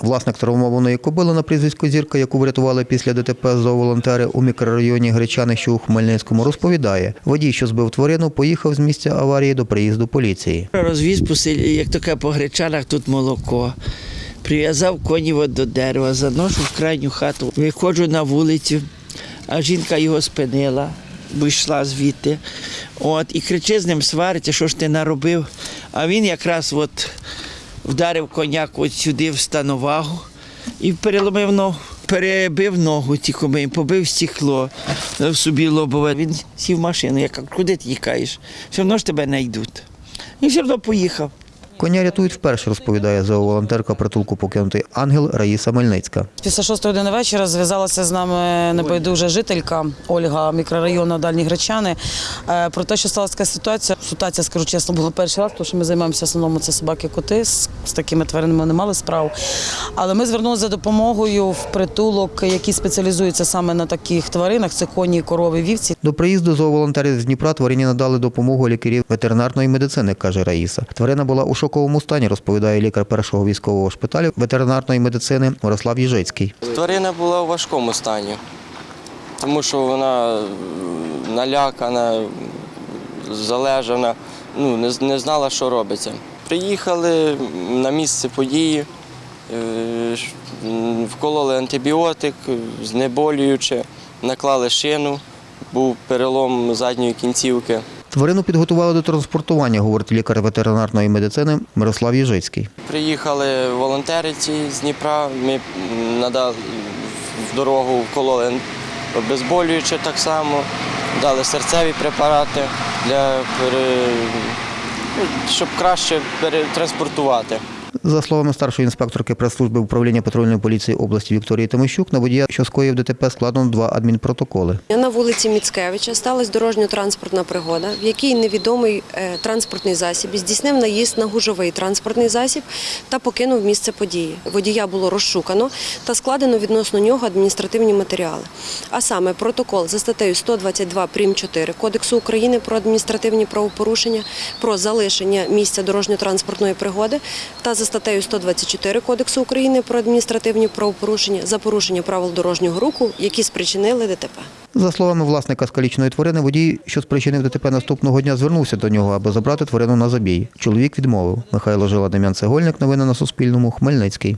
Власник травмованої кобили на прізвисько Зірка, яку врятували після ДТП зооволонтери у мікрорайоні Гречани, що у Хмельницькому, розповідає, водій, що збив тварину, поїхав з місця аварії до приїзду поліції. Розвіз по селі, як таке по гречанах, тут молоко. Прив'язав коні до дерева, заношу в крайню хату. Виходжу на вулицю, а жінка його спинила, бо йшла звідти. От, і кричи з ним, свариться, що ж ти наробив. А він якраз от вдарив коняк от сюди в становагу і переломив ногу. Перебив ногу тільки, побив стекло собі лобове. Він сів в машину. Я кажу, куди ти тікаєш? Все одно ж тебе знайдуть. І все одно поїхав. Коня рятують вперше, розповідає зооволонтерка притулку покинутий ангел Раїса Мельницька. Після шостої години вечора зв'язалася з нами небайдужа жителька Ольга мікрорайону Дальні Гречани. е, Про те, що сталася така ситуація. Ситуація, скажу чесно, була перший раз, тому що ми займаємося в основному це собаки-коти. З, з такими тваринами не мали справ. Але ми звернулися за допомогою в притулок, який спеціалізується саме на таких тваринах. Це коні, корови, вівці. До приїзду зооволонтерів з Дніпра тварині надали допомогу лікарів ветеринарної медицини, каже Раїса. Тварина була у шоковому стані, розповідає лікар першого військового шпиталю ветеринарної медицини Мирослав Їжицький. Тварина була у важкому стані, тому що вона налякана, залежана, ну, не, знала, що робиться. Приїхали на місце події, е, вкололи антибіотик, знеболююче, наклали шину, був перелом задньої кінцівки. Тварину підготували до транспортування, говорить лікар ветеринарної медицини Мирослав Єжицький. Приїхали волонтери ці з Дніпра, ми надали в дорогу вкололи обезболююче так само, дали серцеві препарати, для ну, щоб краще перетранспортувати. За словами старшої інспекторки прес-служби управління патрульної поліції області Вікторії Тимощук, на водія, що скоїв ДТП, складено два адмінпротоколи. На вулиці Міцкевича сталася дорожньо-транспортна пригода, в якій невідомий е, транспортний засіб здійснив наїзд на гужовий транспортний засіб та покинув місце події. Водія було розшукано та складено відносно нього адміністративні матеріали. А саме протокол за статтею 122 прим. 4 Кодексу України про адміністративні правопорушення про залишення місця дорожньо-транспортної пригоди та за статтею 124 Кодексу України про адміністративні правопорушення за порушення правил дорожнього руху, які спричинили ДТП. За словами власника скалічної тварини, водій, що спричинив ДТП наступного дня, звернувся до нього, аби забрати тварину на забій. Чоловік відмовив. Михайло Жила, Дем'ян Цегольник. Новини на Суспільному. Хмельницький.